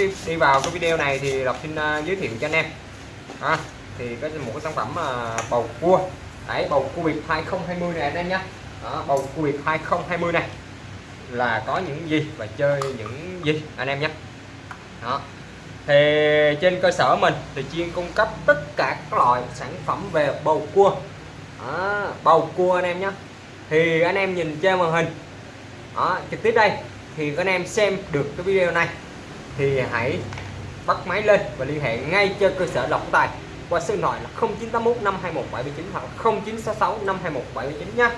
đi, đi vào cái video này thì Lộc xin uh, giới thiệu cho anh em. À, thì có một cái sản phẩm uh, bầu cua. Đấy bầu cua Việt 2020 này anh em nhé. Đó, bầu cua Việt 2020 này. Là có những gì và chơi những gì anh em nhé. Đó. Thì trên cơ sở mình thì chuyên cung cấp tất cả các loại sản phẩm về bầu cua. Đó, bầu cua anh em nhé. Thì anh em nhìn trên màn hình. Đó, trực tiếp đây. Thì anh em xem được cái video này thì hãy bắt máy lên và liên hệ ngay cho cơ sở lọc tài qua số điện thoại là 0981 521 779 hoặc 0966 521 779 nhé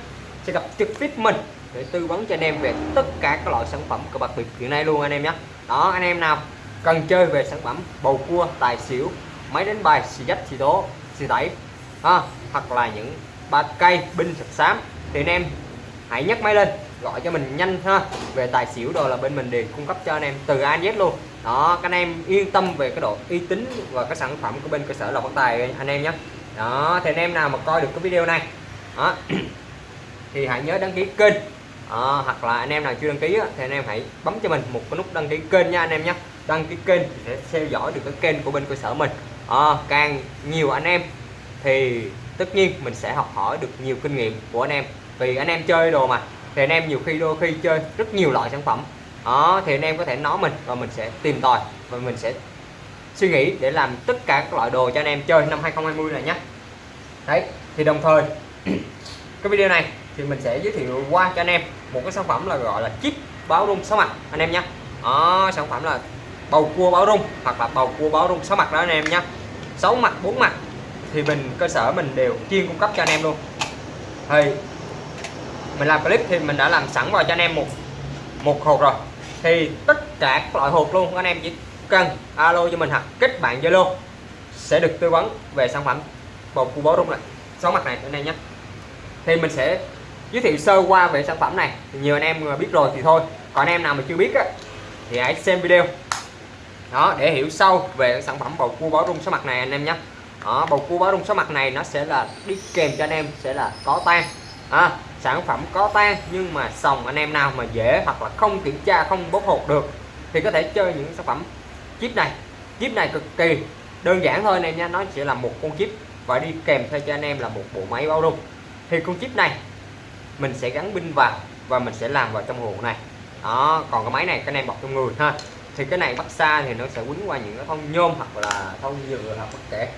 sẽ gặp trực tiếp mình để tư vấn cho anh em về tất cả các loại sản phẩm cờ bạc biệt hiện nay luôn anh em nhé đó anh em nào cần chơi về sản phẩm bầu cua tài xỉu máy đánh bài xì dách xì tố xì tẩy ha, hoặc là những ba cây binh sập xám thì anh em hãy nhấc máy lên gọi cho mình nhanh ha. Về tài xỉu đồ là bên mình đều cung cấp cho anh em từ A Z luôn. Đó các anh em yên tâm về cái độ uy tín và cái sản phẩm của bên cơ sở lộc phát tài anh em nhé. Đó thì anh em nào mà coi được cái video này đó thì hãy nhớ đăng ký kênh. Đó, hoặc là anh em nào chưa đăng ký thì anh em hãy bấm cho mình một cái nút đăng ký kênh nha anh em nhé. Đăng ký kênh để theo dõi được cái kênh của bên cơ sở mình. À, càng nhiều anh em thì tất nhiên mình sẽ học hỏi được nhiều kinh nghiệm của anh em. Vì anh em chơi đồ mà thì anh em nhiều khi đôi khi chơi rất nhiều loại sản phẩm. Đó, thì anh em có thể nói mình và mình sẽ tìm tòi và mình sẽ suy nghĩ để làm tất cả các loại đồ cho anh em chơi năm 2020 này nhé. Đấy, thì đồng thời, cái video này thì mình sẽ giới thiệu qua cho anh em một cái sản phẩm là gọi là chip báo rung sáu mặt anh em nhé. Đó, sản phẩm là bầu cua báo rung hoặc là bầu cua báo rung sáu mặt đó anh em nhé. Sáu mặt, bốn mặt thì mình, cơ sở mình đều chuyên cung cấp cho anh em luôn. Thì mình làm clip thì mình đã làm sẵn vào cho anh em một một hộp rồi. Thì tất cả các loại hộp luôn anh em chỉ cần alo cho mình hoặc kết bạn zalo sẽ được tư vấn về sản phẩm bột cua bó rung này sáu mặt này anh em nhé. Thì mình sẽ giới thiệu sơ qua về sản phẩm này. Nhiều anh em biết rồi thì thôi. Còn anh em nào mà chưa biết á, thì hãy xem video. Đó để hiểu sâu về sản phẩm bầu cua bó rung số mặt này anh em nhé. Đó, bầu cua bó rung số mặt này nó sẽ là đi kèm cho anh em sẽ là có tan à, sản phẩm có tan nhưng mà sòng anh em nào mà dễ hoặc là không kiểm tra không bốc hột được thì có thể chơi những sản phẩm chip này. Chip này cực kỳ đơn giản thôi anh em nhé nó chỉ là một con chip và đi kèm theo cho anh em là một bộ máy báo rung. Thì con chip này mình sẽ gắn pin vào và mình sẽ làm vào trong hộp này. Đó còn cái máy này cái này bọc trong người ha. Thì cái này bắt xa thì nó sẽ quấn qua những cái thông nhôm hoặc là thông nhựa hoặc bất kể.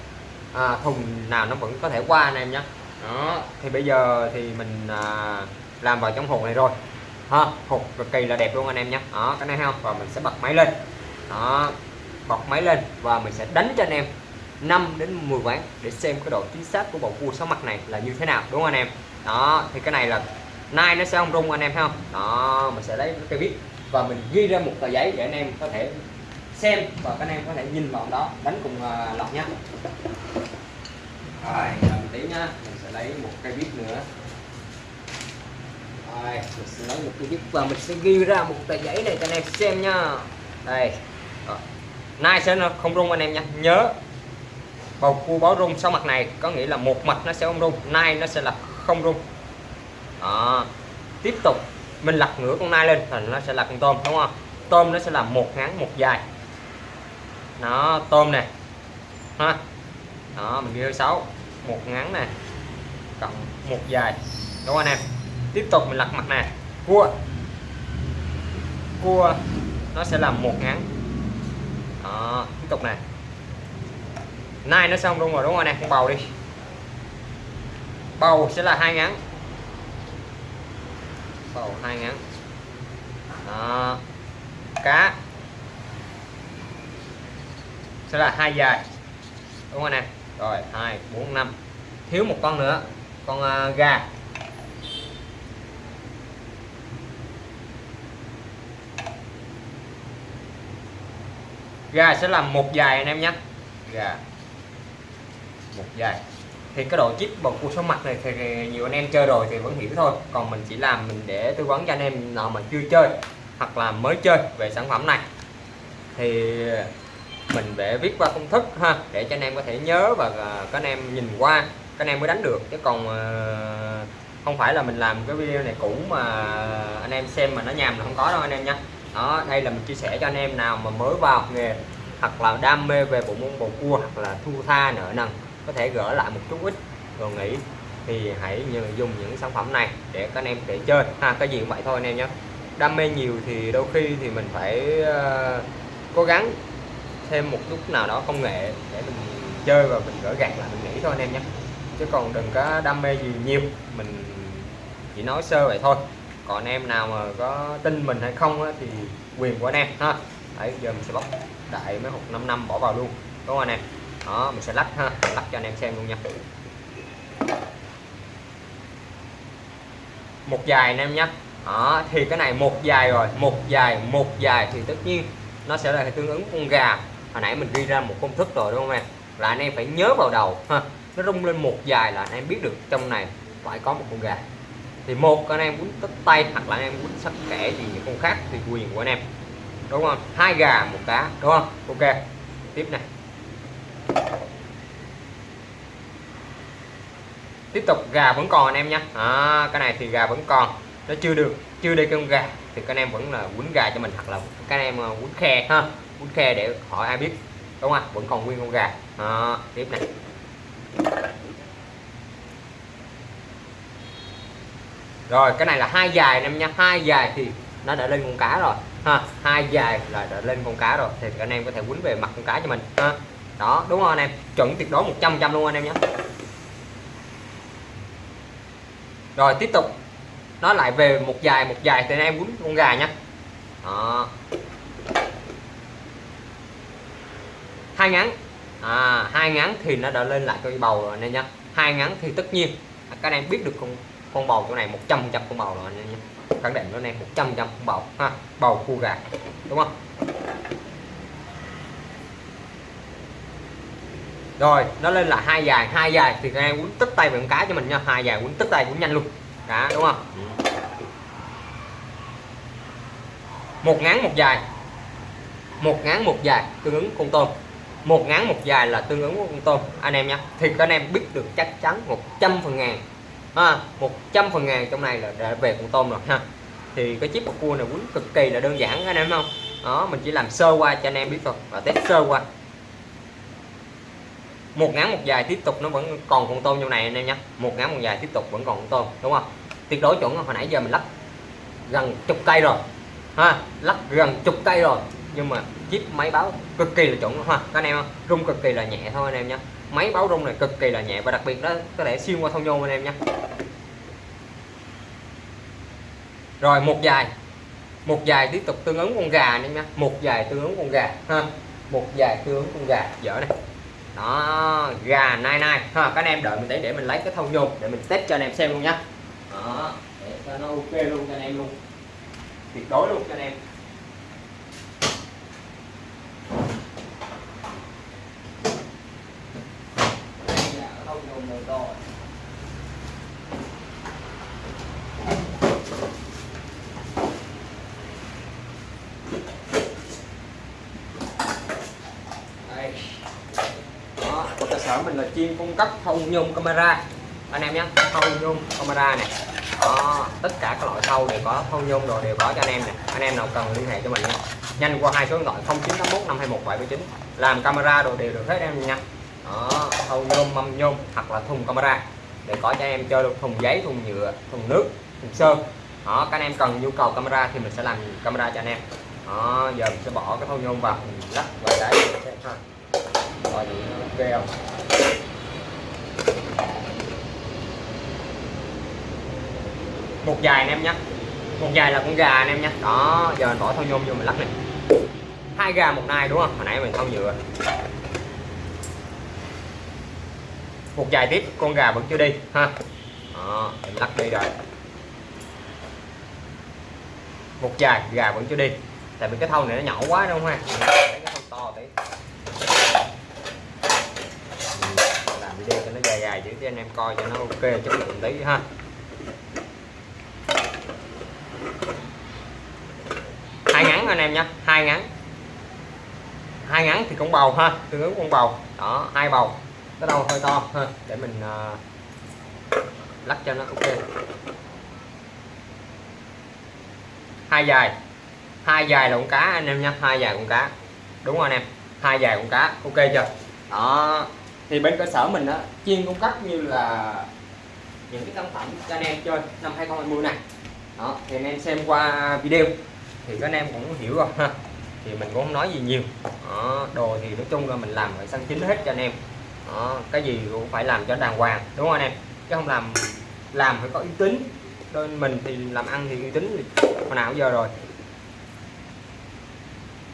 À, thùng nào nó vẫn có thể qua anh em nhé đó thì bây giờ thì mình à, làm vào trong hộp này rồi. Ha hộp cực kỳ là đẹp luôn anh em nhé. Đó cái này không? Và mình sẽ bật máy lên. Đó bật máy lên và mình sẽ đánh cho anh em 5 đến 10 ván để xem cái độ chính xác của bầu cua sáu mặt này là như thế nào đúng không anh em? Đó thì cái này là nay nó sẽ không rung anh em thấy không? Đó mình sẽ lấy cái viết và mình ghi ra một tờ giấy để anh em có thể xem và các anh em có thể nhìn vào đó đánh cùng uh, lọc nhé rồi một tí nhá mình sẽ lấy một cây viết nữa. Rồi, mình sẽ lấy một cây viết và mình sẽ ghi ra một tờ giấy này cho anh em xem nha. Đây. Rồi. nay sẽ không rung anh em nha. Nhớ. Bầu cua báo rung sau mặt này có nghĩa là một mặt nó sẽ không rung, nay nó sẽ là không rung. Đó. tiếp tục, mình lật ngửa con nai lên thì nó sẽ là con tôm, đúng không? Tôm nó sẽ là một ngắn, một dài. Nó tôm nè ha đó, mình ghi sáu. Một ngắn nè. Cộng một dài. Đúng không anh em? Tiếp tục mình lật mặt nè. Cua. Cua, nó sẽ là một ngắn. Đó, tiếp tục nè. Nay nó xong luôn rồi, đúng không anh em? Con bầu đi. Bầu sẽ là hai ngắn. Bầu hai ngắn. Đó. cá sẽ là hai dài. Đúng không anh em? Rồi hai bốn năm. Thiếu một con nữa con uh, gà. Gà sẽ làm một dài anh em nhé. Gà. Một dài. Thì cái độ chip bầu cua số mặt này thì nhiều anh em chơi rồi thì vẫn hiểu thôi. Còn mình chỉ làm mình để tư vấn cho anh em nào mà chưa chơi hoặc là mới chơi về sản phẩm này. Thì mình để viết qua công thức ha để cho anh em có thể nhớ và à, các anh em nhìn qua các anh em mới đánh được. Chứ còn à, không phải là mình làm cái video này cũ mà anh em xem mà nó nhàm là không có đâu anh em nha. Đó đây là mình chia sẻ cho anh em nào mà mới vào nghề hoặc là đam mê về bộ môn bầu cua hoặc là thu tha nợ nần có thể gỡ lại một chút ít rồi nghĩ thì hãy nhờ dùng những sản phẩm này để các anh em để chơi. Ha cái gì cũng vậy thôi anh em nhé. Đam mê nhiều thì đôi khi thì mình phải uh, cố gắng thêm một chút nào đó công nghệ để mình chơi và mình gỡ gạt là mình nghĩ thôi anh em nhé. Chứ còn đừng có đam mê gì nhiều mình chỉ nói sơ vậy thôi. Còn anh em nào mà có tin mình hay không á, thì quyền của anh em ha. Đấy giờ mình sẽ bóc đại mấy hộp 5 năm bỏ vào luôn đúng không anh em? Đó mình sẽ lắc ha lắc cho anh em xem luôn nha. Một dài anh em nhé. Đó, thì cái này một dài rồi một dài một dài thì tất nhiên nó sẽ là tương ứng con gà hồi nãy mình ghi ra một công thức rồi đúng không em? Là anh em phải nhớ vào đầu ha. Nó rung lên một dài là anh em biết được trong này phải có một con gà. Thì một anh em muốn tất tay hoặc là anh em muốn sắc kẻ gì những con khác thì quyền của anh em. Đúng không? Hai gà một cá đúng không? Ok tiếp này. Tiếp tục gà vẫn còn anh em nhé à, cái này thì gà vẫn còn. Nó chưa được chưa đi con gà. Thì các anh em vẫn là quấn gà cho mình hoặc là các anh em à, quấn khe ha bún khe để hỏi ai biết. Đúng không? Vẫn còn nguyên con gà. À, tiếp này. Rồi cái này là hai dài em nha. Hai dài thì nó đã lên con cá rồi. Ha hai dài là đã lên con cá rồi. Thì anh em có thể quýnh về mặt con cá cho mình. Ha đó đúng không anh em. Chuẩn tuyệt đối 100 trăm luôn anh em nhé. Rồi tiếp tục. Nó lại về một dài một dài thì anh em quýnh con gà nhé đó. Hai ngắn. À, hai ngắn thì nó đã lên lại cái bầu rồi anh em nhé. Hai ngắn thì tất nhiên các anh em biết được con con bầu chỗ này 100 trăm con bầu rồi anh em nhé. Khẳng định nó này 100 trăm con bầu ha bầu cua gà đúng không? Rồi nó lên là hai dài hai dài thì các em quấn tức tay bằng cá cho mình nha. Hai dài quấn tức tay cũng nhanh luôn. Đó đúng không? Một ngắn một dài. Một ngắn một dài tương ứng con tôm một ngắn, một dài là tương ứng con tôm. Anh em nhé. Thì các anh em biết được chắc chắn 100 phần ngàn. Ha 100 phần ngàn trong này là đã về con tôm rồi, ha. Thì cái chip cua này quýnh cực kỳ là đơn giản anh em không? Đó, mình chỉ làm sơ qua cho anh em biết thôi, và test sơ qua. Một ngắn, một dài tiếp tục nó vẫn còn con tôm trong này, anh em nhé. Một ngắn, một dài tiếp tục vẫn còn con tôm, đúng không? Tuyệt đối chuẩn, hồi nãy giờ mình lắp gần chục cây rồi. Ha, lắp gần chục cây rồi nhưng mà chip máy báo cực kỳ là chuẩn ha. Các anh em rung cực kỳ là nhẹ thôi anh em nhé máy báo rung này cực kỳ là nhẹ và đặc biệt đó, có thể xuyên qua thông nhôm anh em nhé rồi, một dài. Một dài tiếp tục tương ứng con gà anh em nhé một dài tương ứng con gà ha. Một dài tương ứng con gà. Dở này. Đó, gà nai nai ha. Các anh em đợi mình để để mình lấy cái thông nhôm để mình test cho anh em xem luôn nhé đó, để cho nó ok luôn cho anh em luôn. Tuyệt đối luôn cho anh em. Sở mình là chuyên cung cấp thâu nhôm camera. Anh em nhé thâu nhôm camera này đó, tất cả các loại thâu đều có thâu nhôm rồi đều có cho anh em này anh em nào cần liên hệ cho mình nhé. Nhanh qua hai số điện thoại 0981 521 779 làm camera đồ đều được hết em nha. Đó thâu nhôm, mâm nhôm hoặc là thùng camera để có cho em chơi được. Thùng giấy, thùng nhựa, thùng nước, thùng sơn. Đó, các anh em cần nhu cầu camera thì mình sẽ làm camera cho anh em. Đó, giờ mình sẽ bỏ cái thâu nhôm vào. Mình lắp vào đấy rồi, ok không? Một dài anh em nhé một dài là con gà anh em nhé đó giờ mình bỏ thau nhôm vô mình lắc này. Hai gà một nai đúng không? Hồi nãy mình thau nhựa. Một dài tiếp con gà vẫn chưa đi ha. Đó, mình lắc đi rồi. Một dài gà vẫn chưa đi. Tại vì cái thau này nó nhỏ quá đúng không ha? Cái thau to tí. Làm video cho nó dài dài chứ anh em coi cho nó ok chất lượng tí ha. Hai ngắn anh em nha hai ngắn. Hai ngắn thì con bầu ha tương ứng con bầu. Đó hai bầu. Cái đầu hơi to ha để mình uh, lắc cho nó ok. Hai dài. Hai dài là con cá anh em nha hai dài con cá. Đúng rồi anh em hai dài con cá ok chưa? Đó. Thì bên cơ sở mình á chuyên cung cấp như là những cái sản phẩm cho anh em chơi năm 2020 này. Đó thì anh em xem qua video thì các anh em cũng hiểu rồi ha. Thì mình cũng không nói gì nhiều. Đó, đồ thì nói chung là mình làm phải săn chính hết cho anh em. Đó, cái gì cũng phải làm cho đàng hoàng đúng không anh em? Chứ không làm làm phải có uy tín. Nên mình thì làm ăn thì uy tín thì hồi nào giờ rồi.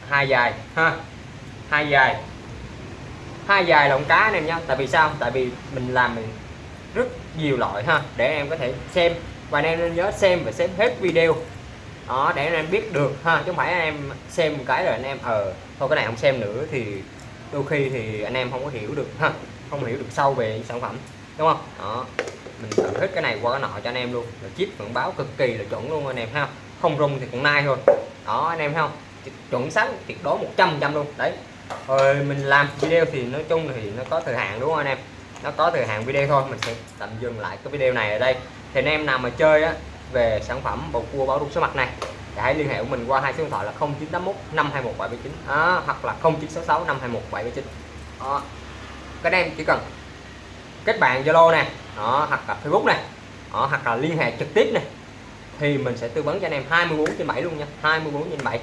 Hai dài ha. Hai dài. Hai dài lồng cá anh em nha. Tại vì sao? Tại vì mình làm mình rất nhiều loại ha. Để em có thể xem. Và anh em nên nhớ xem và xem hết video đó, để anh em biết được ha, chứ không phải anh em xem một cái rồi anh em ờ thôi cái này không xem nữa thì đôi khi thì anh em không có hiểu được ha, không hiểu được sâu về sản phẩm, đúng không? Đó, mình thử hết cái này qua cái nọ cho anh em luôn, rồi chip vẫn báo cực kỳ là chuẩn luôn anh em ha, không rung thì cũng nai thôi. Đó, anh em thấy không? Chuẩn xác, tuyệt đối 100 trăm luôn, đấy. Rồi mình làm video thì nói chung thì nó có thời hạn, đúng không anh em? Nó có thời hạn video thôi, mình sẽ tạm dừng lại cái video này ở đây. Thì anh em nào mà chơi á về sản phẩm bầu cua báo rung số mặt này thì hãy liên hệ của mình qua hai số điện thoại là 0981 521 779 à, hoặc là 0966 521 779 à, các anh em chỉ cần kết bạn Zalo nè đó hoặc là Facebook này đó, hoặc là liên hệ trực tiếp này thì mình sẽ tư vấn cho anh em 24 trên 7 luôn nha 24 trên 7